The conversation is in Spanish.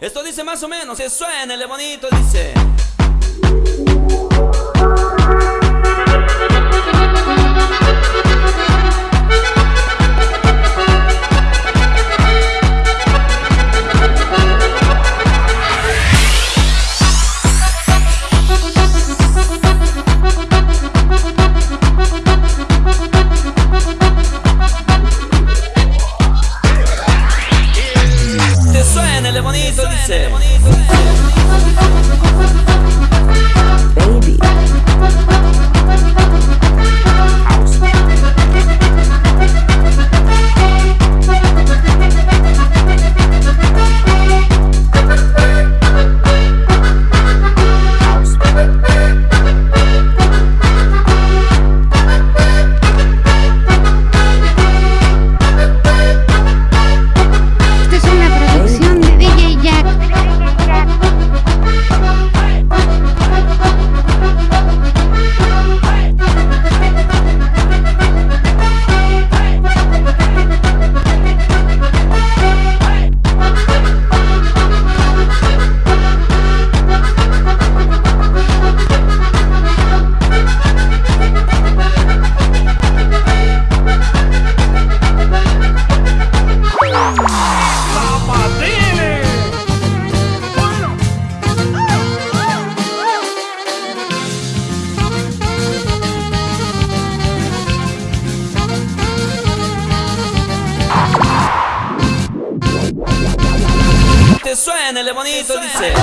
Esto dice más o menos, se suena, el bonito dice. Bonito Te suena, el bonito dice.